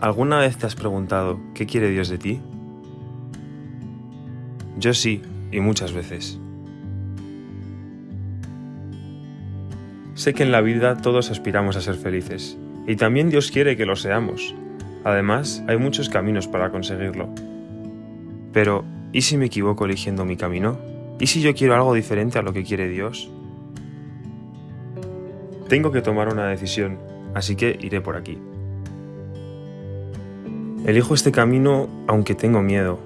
¿Alguna vez te has preguntado qué quiere Dios de ti? Yo sí, y muchas veces. Sé que en la vida todos aspiramos a ser felices, y también Dios quiere que lo seamos. Además, hay muchos caminos para conseguirlo. Pero, ¿y si me equivoco eligiendo mi camino? ¿Y si yo quiero algo diferente a lo que quiere Dios? Tengo que tomar una decisión, así que iré por aquí. Elijo este camino aunque tengo miedo.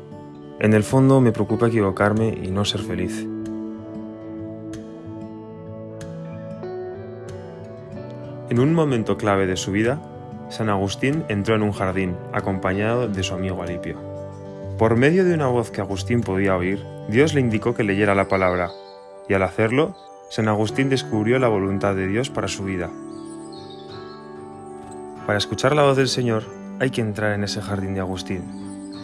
En el fondo me preocupa equivocarme y no ser feliz. En un momento clave de su vida, San Agustín entró en un jardín, acompañado de su amigo Alipio. Por medio de una voz que Agustín podía oír, Dios le indicó que leyera la palabra, y al hacerlo, San Agustín descubrió la voluntad de Dios para su vida. Para escuchar la voz del Señor, hay que entrar en ese jardín de Agustín,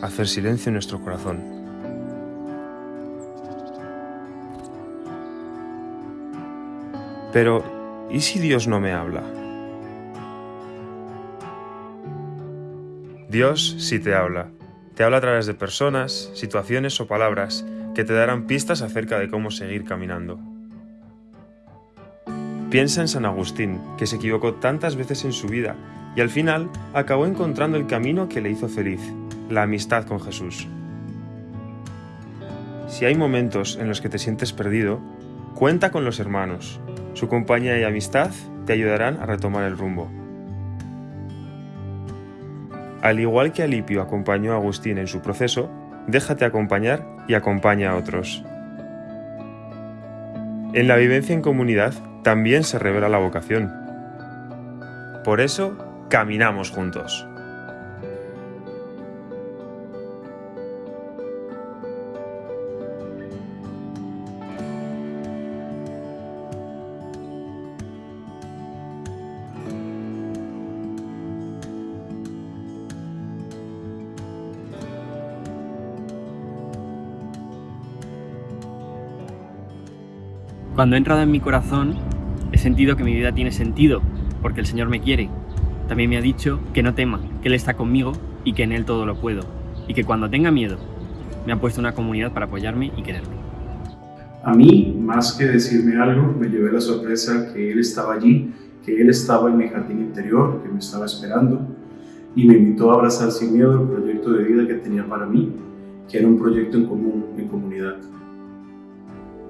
hacer silencio en nuestro corazón. Pero, ¿y si Dios no me habla? Dios sí te habla. Te habla a través de personas, situaciones o palabras que te darán pistas acerca de cómo seguir caminando. Piensa en San Agustín, que se equivocó tantas veces en su vida y al final acabó encontrando el camino que le hizo feliz, la amistad con Jesús. Si hay momentos en los que te sientes perdido, cuenta con los hermanos. Su compañía y amistad te ayudarán a retomar el rumbo. Al igual que Alipio acompañó a Agustín en su proceso, déjate acompañar y acompaña a otros. En la vivencia en comunidad también se revela la vocación. Por eso, caminamos juntos. Cuando he entrado en mi corazón, sentido que mi vida tiene sentido, porque el Señor me quiere. También me ha dicho que no tema, que Él está conmigo y que en Él todo lo puedo. Y que cuando tenga miedo, me ha puesto una comunidad para apoyarme y quererme. A mí, más que decirme algo, me llevé la sorpresa que Él estaba allí, que Él estaba en mi jardín interior, que me estaba esperando, y me invitó a abrazar sin miedo el proyecto de vida que tenía para mí, que era un proyecto en común, en comunidad.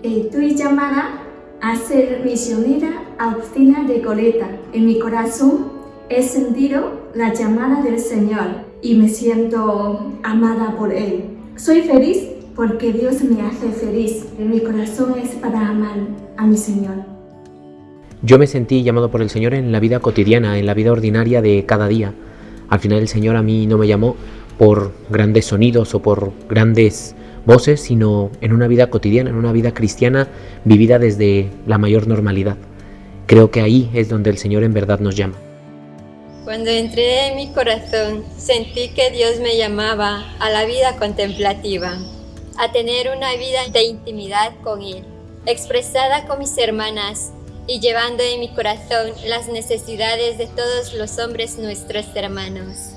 Estoy llamada a ser misionera Agustina de Coleta. En mi corazón he sentido la llamada del Señor y me siento amada por Él. Soy feliz porque Dios me hace feliz. En mi corazón es para amar a mi Señor. Yo me sentí llamado por el Señor en la vida cotidiana, en la vida ordinaria de cada día. Al final el Señor a mí no me llamó por grandes sonidos o por grandes voces, sino en una vida cotidiana, en una vida cristiana vivida desde la mayor normalidad. Creo que ahí es donde el Señor en verdad nos llama. Cuando entré en mi corazón, sentí que Dios me llamaba a la vida contemplativa, a tener una vida de intimidad con Él, expresada con mis hermanas y llevando en mi corazón las necesidades de todos los hombres nuestros hermanos.